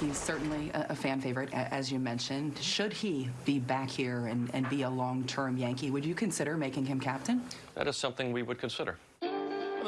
He's certainly a, a fan favorite, as you mentioned. Should he be back here and, and be a long-term Yankee, would you consider making him captain? That is something we would consider.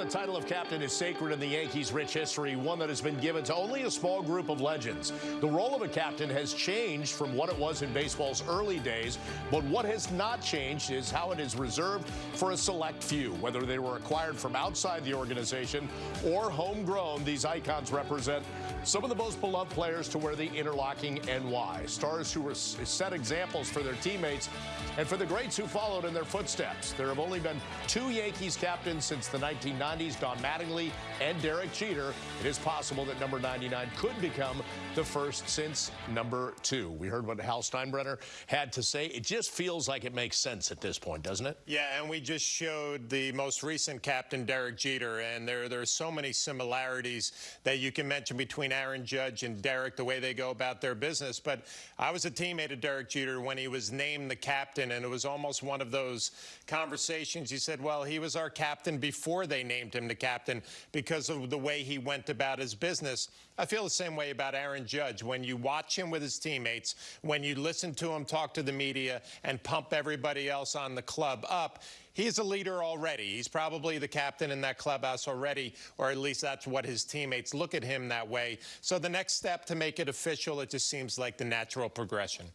The title of captain is sacred in the Yankees' rich history, one that has been given to only a small group of legends. The role of a captain has changed from what it was in baseball's early days, but what has not changed is how it is reserved for a select few. Whether they were acquired from outside the organization or homegrown, these icons represent some of the most beloved players to wear the interlocking NY. Stars who were set examples for their teammates and for the greats who followed in their footsteps. There have only been two Yankees captains since the 1990s. Don Mattingly and Derek Jeter. It is possible that number 99 could become the first since number two. We heard what Hal Steinbrenner had to say. It just feels like it makes sense at this point, doesn't it? Yeah, and we just showed the most recent captain, Derek Jeter, and there, there are so many similarities that you can mention between Aaron Judge and Derek, the way they go about their business. But I was a teammate of Derek Jeter when he was named the captain, and it was almost one of those conversations. He said, well, he was our captain before they named him the captain because of the way he went about his business. I feel the same way about Aaron Judge. When you watch him with his teammates, when you listen to him talk to the media and pump everybody else on the club up, he's a leader already. He's probably the captain in that clubhouse already, or at least that's what his teammates look at him that way. So the next step to make it official, it just seems like the natural progression.